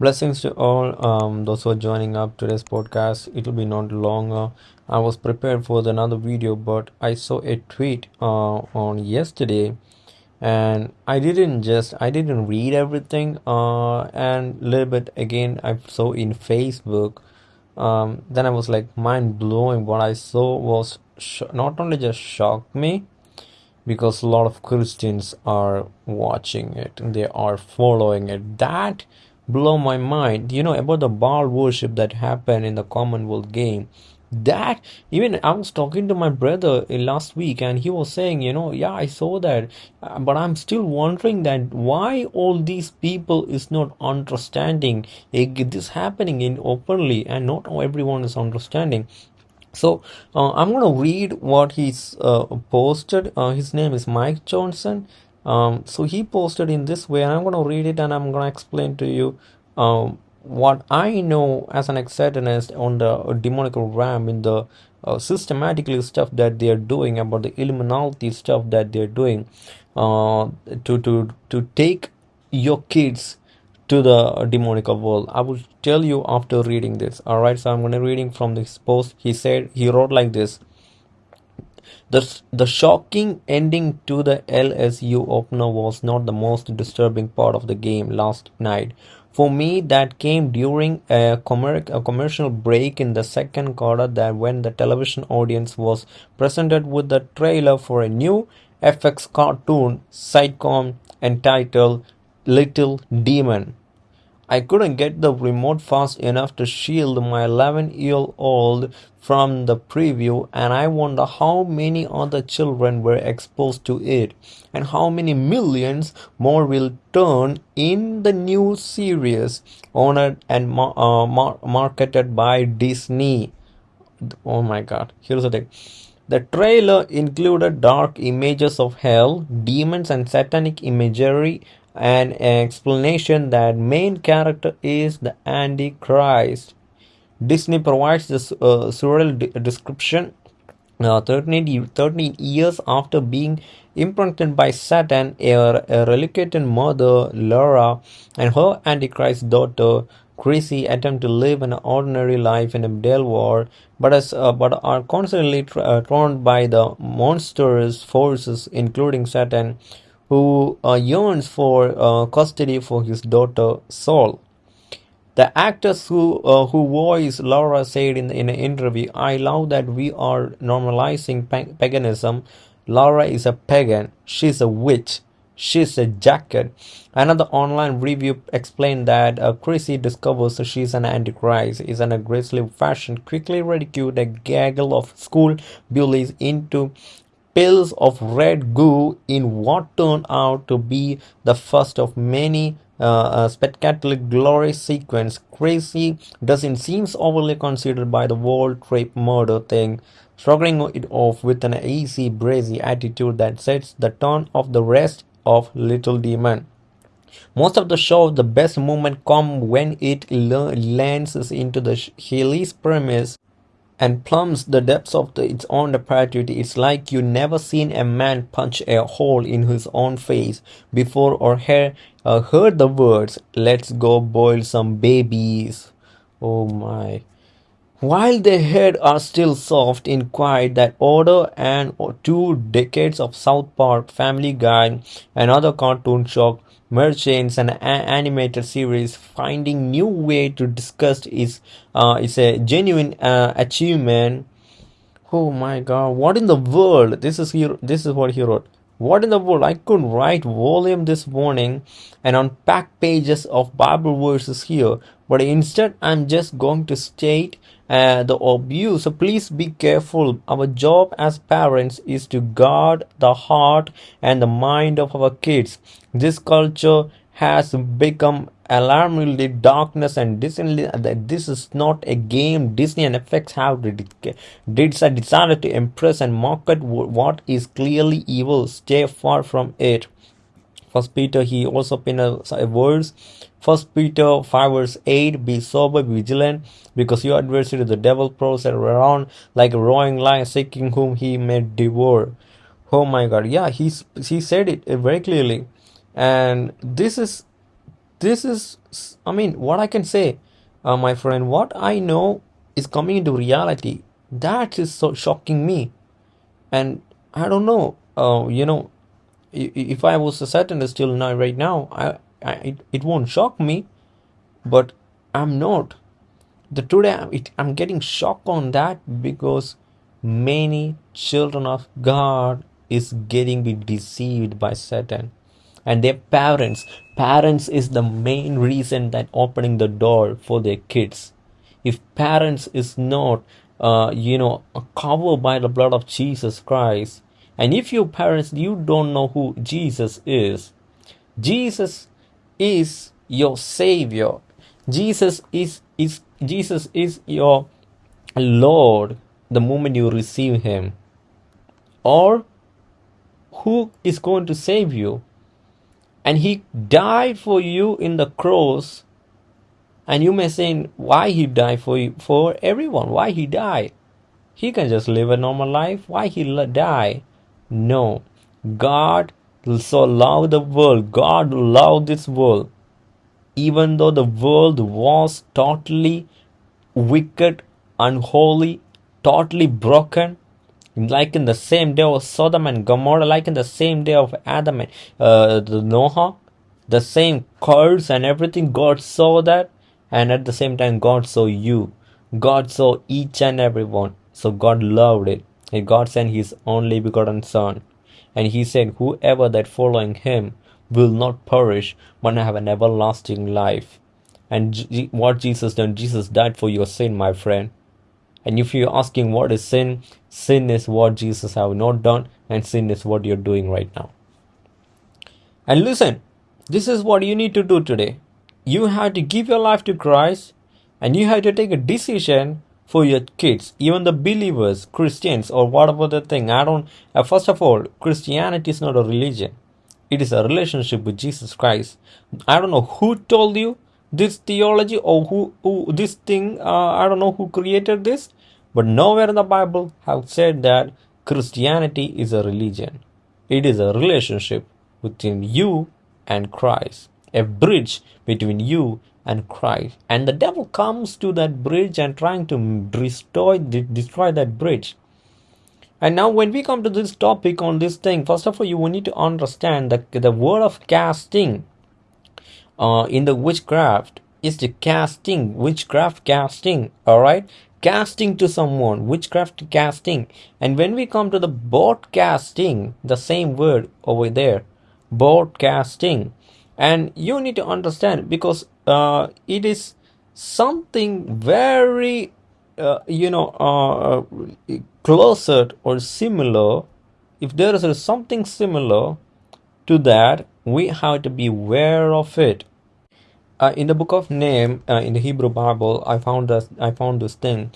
Blessings to all um, those who are joining up today's podcast. It will be not longer. I was prepared for another video, but I saw a tweet uh, on yesterday, and I didn't just I didn't read everything. Uh, and a little bit again I saw in Facebook. Um, then I was like mind blowing. What I saw was sh- not only just shocked me, because a lot of Christians are watching it they are following it. That blow my mind. You know about the Baal worship that happened in the Commonwealth game. That even I was talking to my brother last week and he was saying, you know, yeah, I saw that, uh, but I'm still wondering that why all these people is not understanding this happening in openly and not everyone is understanding so uh, I'm gonna read what he's uh, posted. Uh, his name is Mike Johnson. Um, so he posted in this way, and I'm gonna read it and I'm gonna explain to you um, what I know as an Satanist on the demonical realm in the uh, systematically stuff that they are doing about the Illuminati stuff that they're doing uh, to to to take your kids to the demonical world. I will tell you after reading this. All right, so I'm going to reading from this post. He said he wrote like this. The, shocking ending to the LSU opener was not the most disturbing part of the game last night. For me, that came during a commercial break in the second quarter that when the television audience was presented with the trailer for a new FX cartoon sitcom entitled Little Demon. I couldn't get the remote fast enough to shield my 11 year old from the preview, and I wonder how many other children were exposed to it, and how many millions more will turn in the new series honored and uh, mar- marketed by Disney. Oh my god, here's the thing. The trailer included dark images of hell, demons, and satanic imagery, an explanation that main character is the Antichrist. Disney provides this uh, surreal de- description. Uh, 13, 13 years after being imprinted by Satan, a, a reluctant mother, Laura, and her Antichrist daughter, Chrissy, attempt to live an ordinary life in a Delaware, but, as, uh, but are constantly uh, torn by the monstrous forces, including Satan, who uh, yearns for uh, custody for his daughter Saul. The actress who uh, who voiced Laura said in, in an interview, "I love that we are normalizing paganism. Laura is a pagan. She's a witch. She's a jacket." Another online review explained that uh, Chrissy discovers she's an antichrist, is an aggressively fashion, quickly ridiculed a gaggle of school bullies into pills of red goo in what turned out to be the first of many uh, spectacular glory sequence. Crazy doesn't seem overly considered by the world trip murder thing, struggling it off with an easy, brazy attitude that sets the tone of the rest of Little Demon. Most of the show, the best moment come when it lands into the Haley's premise and plumbs the depths of the, its own depravity. It's like you never seen a man punch a hole in his own face before or hear, uh, heard the words, let's go boil some babies. Oh my. While their head are still soft in quiet that order and two decades of South Park, Family Guy, and other cartoon shock merchants and animated series finding new way to discuss is uh, is a genuine uh, achievement. Oh my god what in the world? This is here this is what he wrote. What in the world? I could write volume this morning and unpack pages of bible verses here but instead i'm just going to state uh, the abuse. So please be careful. Our job as parents is to guard the heart and the mind of our kids. This culture has become alarmingly darkness and Disney that this is not a game Disney and FX have did, to impress and market what is clearly evil stay far from it first Peter he also penned a, a verse First Peter 5 verse 8 Be sober, be vigilant, because your adversary the devil prowls around like a roaring lion seeking whom he may devour. Oh my god, yeah, he's he said it very clearly. And this is this is i mean what i can say uh, my friend what i know is coming into reality that is so shocking me and i don't know uh, you know if i was a satanist till now right now i, I it, it won't shock me but i'm not. The today it, i'm getting shocked on that because many children of god is getting be deceived by satan and their parents. Parents is the main reason that opening the door for their kids. If parents is not uh, you know covered by the blood of jesus christ and if your parents you don't know who jesus is jesus is your savior. Jesus is is jesus is your lord the moment you receive him. Or who is going to save you? And he died for you in the cross. And you may say why he died for you, for everyone? Why he died? He can just live a normal life. Why he die no god so loved the world god loved this world even though the world was totally wicked unholy totally broken like in the same day of Sodom and Gomorrah, like in the same day of Adam and uh, Noah, the same curse and everything. God saw that, and at the same time, God saw you. God saw each and every one. So God loved it. God sent His only begotten Son, and He said, "Whoever that following Him will not perish, but have an everlasting life." And G- what Jesus done? Jesus died for your sin, my friend. And if you're asking what is sin, sin is what Jesus have not done, and sin is what you're doing right now. And listen, this is what you need to do today. You have to give your life to Christ, and you have to take a decision for your kids, even the believers, Christians, or whatever the thing. I don't. Uh, first of all, Christianity is not a religion; it is a relationship with Jesus Christ. I don't know who told you this theology or who, who this thing uh, i don't know who created this but nowhere in the bible have said that christianity is a religion it is a relationship between you and christ a bridge between you and christ. And the devil comes to that bridge and trying to destroy destroy that bridge. And now when we come to this topic on this thing first of all you will need to understand that the word of casting uh, in the witchcraft is the casting witchcraft casting all right casting to someone witchcraft casting. And when we come to the broadcasting the same word over there broadcasting and you need to understand because uh, it is something very uh, you know uh, closer or similar. If there is something similar to that we have to be aware of it. Uh, in the book of Nahum uh, in the hebrew bible i found this i found this thing.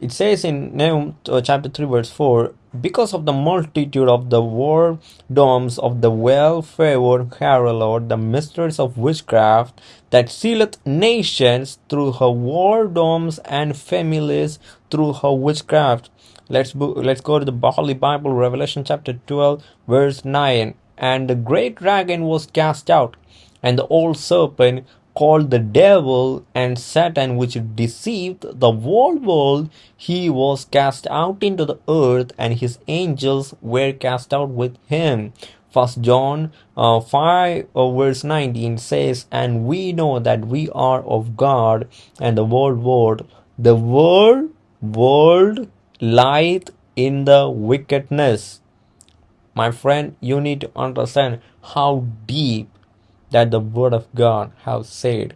It says in nahum uh, chapter 3 verse 4 because of the multitude of the war domes of the well-favored harlot the mistress of witchcraft that sealeth nations through her whoredoms and families through her witchcraft. Let's let's go to the holy bible revelation chapter 12 verse 9 and the great dragon was cast out, and the old serpent called the devil and Satan, which deceived the whole world, he was cast out into the earth, and his angels were cast out with him. First John uh, 5 uh, verse 19 says, And we know that we are of God, and the world world, the world world lieth in the wickedness. My friend you need to understand how deep that the word of god have said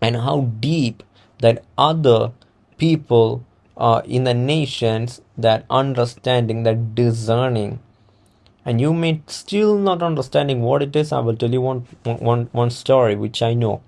and how deep that other people uh, in the nations that understanding that discerning and you may still not understanding what it is i will tell you one one one story which i know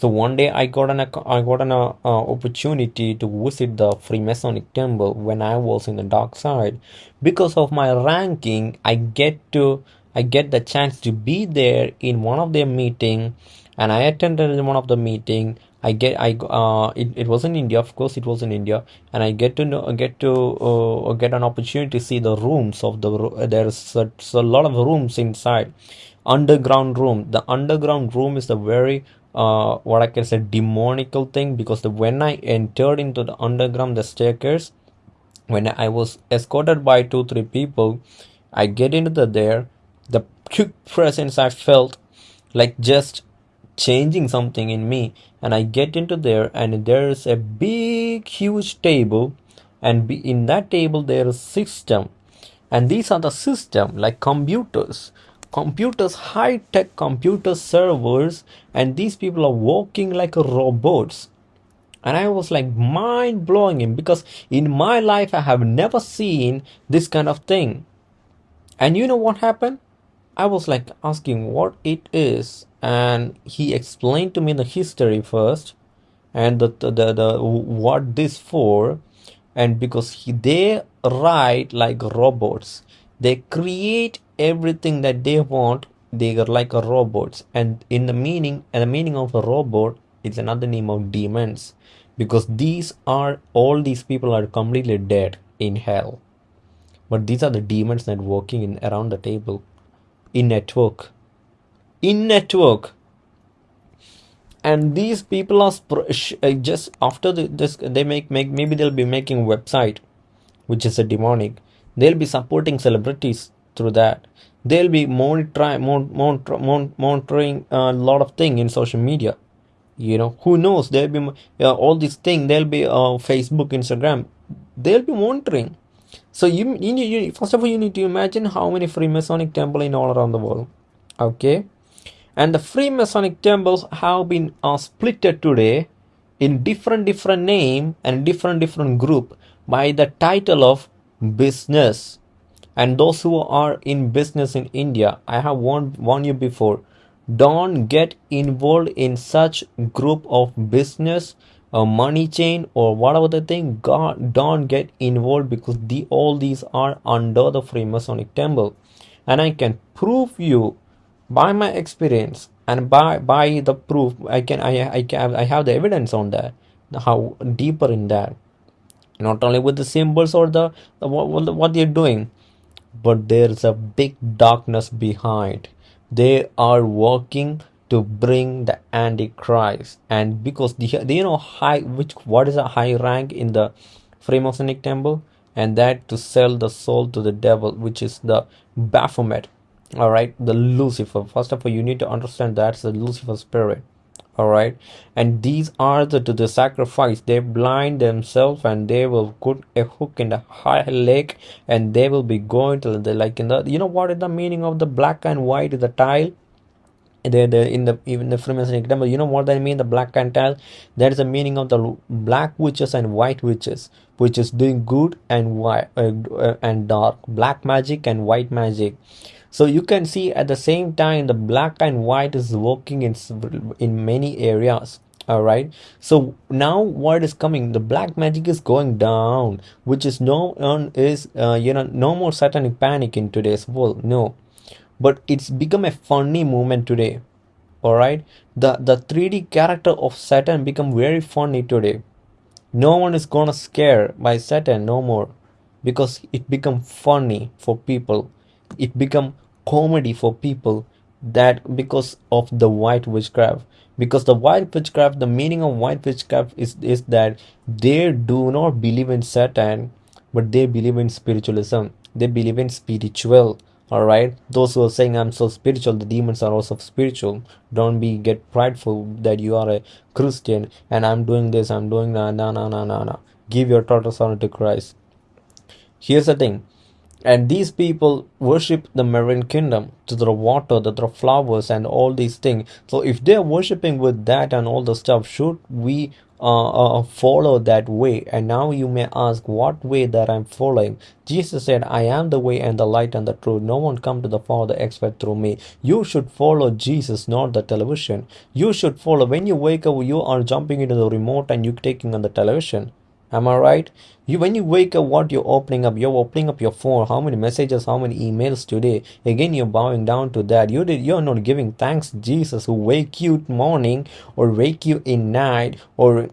so one day I got an I got an uh, opportunity to visit the Freemasonic temple when I was in the dark side. Because of my ranking, I get to I get the chance to be there in one of their meeting, and I attended one of the meeting. I get I uh it, it was in India of course it was in India and I get to know get to uh, get an opportunity to see the rooms of the there's a, a lot of rooms inside underground room the underground room is the very uh, what I can say demonical thing because the, when I entered into the underground the staircase when I was escorted by two three people I get into the there the quick presence I felt like just changing something in me and I get into there and there's a big huge table and in that table there is system. And these are the system like computers. Computers high tech computer servers and these people are walking like robots. And i was like mind blowing him because in my life i have never seen this kind of thing. And you know what happened i was like asking what it is and he explained to me the history first and the the, the, the what this for and because he, they write like robots. They create everything that they want they are like robots and in the meaning and the meaning of a robot is another name of demons because these are all these people are completely dead in hell. But these are the demons that working in around the table in network. In network. And these people are uh, just after the, this they make make maybe they'll be making website which is a demonic. They'll be supporting celebrities through that. They'll be monitoring monitor, monitoring a lot of thing in social media. You know who knows? There'll be uh, all these thing there'll be uh, facebook instagram. They'll be monitoring so you, you, you first of all you need to imagine how many freemasonic temples in all around the world. Okay? And the freemasonic temples have been uh, splitted today in different different name and different different group by the title of business. And those who are in business in india i have warned, warned you before don't get involved in such group of business a money chain or whatever the thing god don't get involved because the all these are under the freemasonic temple. And i can prove you by my experience and by by the proof i can i i can i have the evidence on that how deeper in that. Not only with the symbols or the, the what, what they're doing but there's a big darkness behind. They are working to bring the antichrist. And because do you know high which what is a high rank in the freemasonic temple? And that to sell the soul to the devil which is the baphomet. All right the lucifer. First of all you need to understand that's the lucifer spirit. All right and these are the to the sacrifice. They blind themselves and they will put a hook in the high lake and they will be going to the like in the you know what is the meaning of the black and white the tile the, the in the even the Freemasonic temple you know what I mean? The black tile that is the meaning of the black witches and white witches which is doing good and white uh, uh, and dark black magic and white magic. So you can see at the same time the black and white is working in in many areas all right so now what is coming? The black magic is going down which is no is uh, you know no more satanic panic in today's world no but it's become a funny moment today all right the the 3d character of satan become very funny today. No one is gonna scare by satan no more because it become funny for people. It become comedy for people that because of the white witchcraft. Because the white witchcraft the meaning of white witchcraft is is that they do not believe in satan but they believe in spiritualism. They believe in spiritual all right those who are saying i'm so spiritual the demons are also spiritual. Don't be get prideful that you are a christian and i'm doing this i'm doing that no no no no no give your total surrender to christ. Here's the thing and these people worship the marine kingdom to the water to the flowers and all these things. So if they're worshiping with that and all the stuff should we uh, uh, follow that way? And now you may ask what way that i'm following? Jesus said i am the way and the light and the truth. No one come to the father except through me. You should follow jesus not the television. You should follow when you wake up you are jumping into the remote and you taking on the television am i right you when you wake up what you're opening up you're opening up your phone how many messages how many emails today again you're bowing down to that you did you're not giving thanks jesus who wake you morning or wake you in night or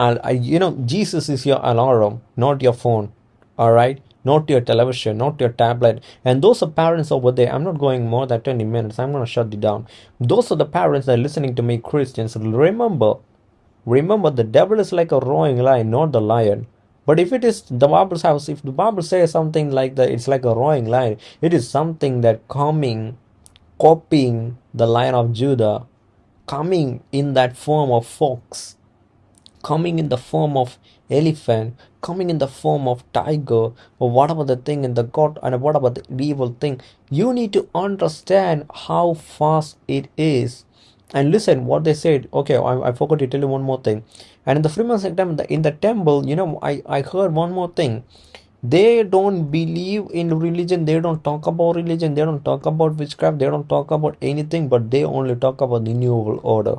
uh, you know jesus is your alarm not your phone all right not your television, not your tablet. And those are parents over there. I'm not going more than 20 minutes. I'm going to shut it down. Those are the parents that are listening to me, Christians. Remember, remember, the devil is like a roaring lion, not the lion. But if it is the Bible's house, if the Bible says something like that, it's like a roaring lion. It is something that coming, copying the lion of Judah, coming in that form of fox, coming in the form of elephant, coming in the form of tiger, or whatever the thing in the god and whatever the evil thing. You need to understand how fast it is. And listen what they said. Okay, I, I forgot to tell you one more thing. And in the Freemason temple, in the temple, you know, I, I heard one more thing. They don't believe in religion. They don't talk about religion. They don't talk about witchcraft. They don't talk about anything but they only talk about the new order.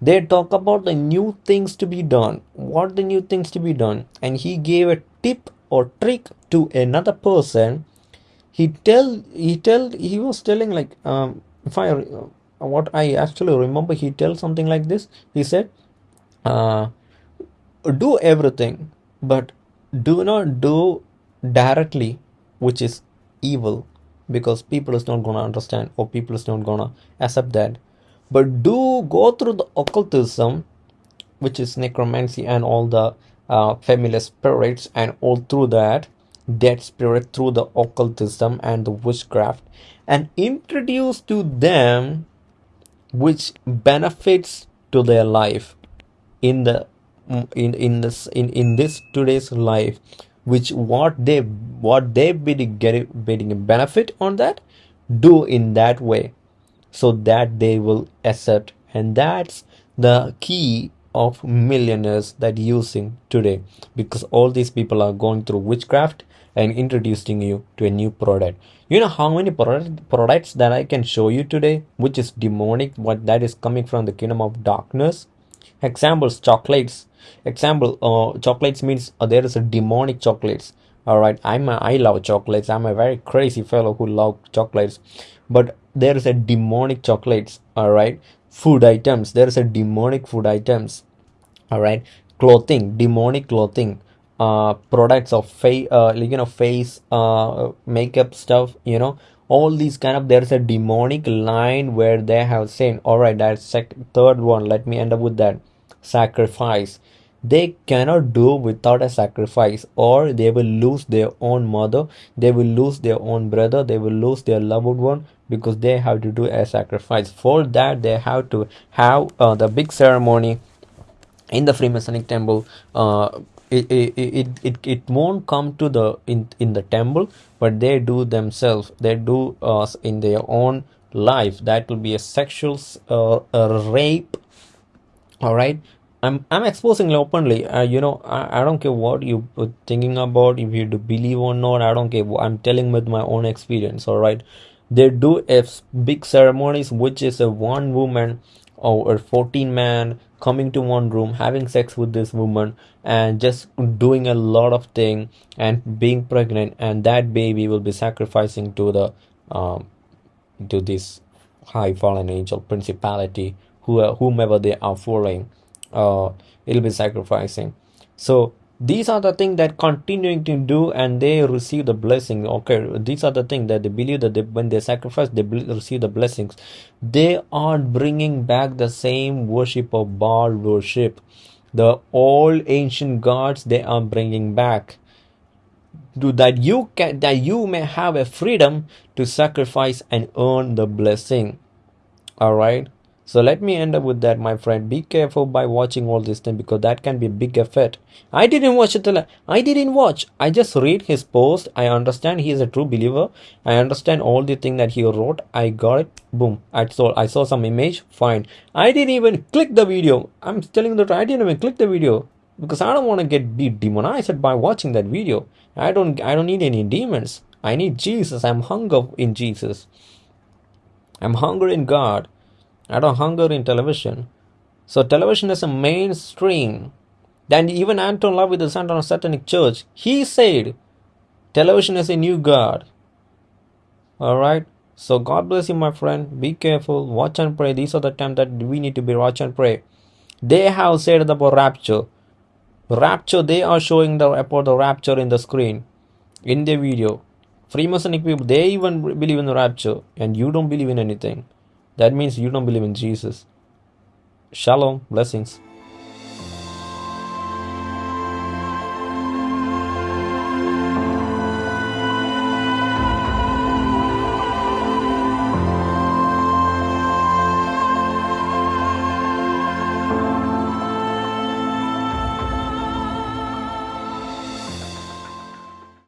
They talk about the new things to be done. What the new things to be done? And he gave a tip or trick to another person. He tell he tell he was telling like um if i what i actually remember he tells something like this. He said uh do everything but do not do directly which is evil because people is not gonna understand or people is not gonna accept that. But do go through the occultism which is necromancy and all the uh, familiar spirits and all through that dead spirit through the occultism and the witchcraft and introduce to them which benefits to their life in the in in this in in this today's life which what they what they be getting getting a benefit on that do in that way so that they will accept. And that's the key of millionaires that using today because all these people are going through witchcraft and introducing you to a new product you know how many product, products that i can show you today which is demonic what that is coming from the kingdom of darkness? Examples chocolates. Example uh, chocolates means uh, there is a demonic chocolates. All right i'm a, i love chocolates. I'm a very crazy fellow who love chocolates. But there is a demonic chocolates all right food items. There is a demonic food items. All right clothing. Demonic clothing uh products of face uh you know face uh makeup stuff you know. All these kind of there's a demonic line where they have said all right that's third one let me end up with that sacrifice. They cannot do without a sacrifice or they will lose their own mother they will lose their own brother they will lose their loved one because they have to do a sacrifice. For that they have to have uh, the big ceremony in the freemasonic temple uh, it, it, it, it, won't come to the in in the temple but they do themselves. They do uh, in their own life. That will be a sexual uh, a rape. All right i'm i'm exposing openly. Uh, you know I, I don't care what you thinking about if you do believe or not i don't care. I'm telling with my own experience all right they do a big ceremonies which is a one woman or a 14 man coming to one room having sex with this woman and just doing a lot of thing and being pregnant and that baby will be sacrificing to the um, to this high fallen angel principality who, whomever they are following uh, it'll be sacrificing. So these are the things that continuing to do and they receive the blessing. Okay these are the things that they believe that they, when they sacrifice they receive the blessings. They are bringing back the same worship of baal worship. The old ancient gods they are bringing back. To that you can that you may have a freedom to sacrifice and earn the blessing. All right so let me end up with that, my friend. Be careful by watching all this thing because that can be a big effect. I didn't watch it. I didn't watch. I just read his post. I understand he is a true believer. I understand all the thing that he wrote. I got it. Boom. I saw. I saw some image. Fine. I didn't even click the video. I'm telling the truth. I didn't even click the video because I don't want to get be demonized by watching that video. I don't. I don't need any demons. I need Jesus. I'm hunger in Jesus. I'm hungry in God. I don't hunger in television. So television is a mainstream. Then even Anton LaVey, the son of Satanic Church, he said television is a new God. Alright? So God bless you, my friend. Be careful. Watch and pray. These are the times that we need to be watch and pray. They have said about rapture. Rapture, they are showing the about the rapture in the screen. in the video. Freemasonic people, they even believe in the rapture, and you don't believe in anything. That means you don't believe in Jesus. Shalom, blessings.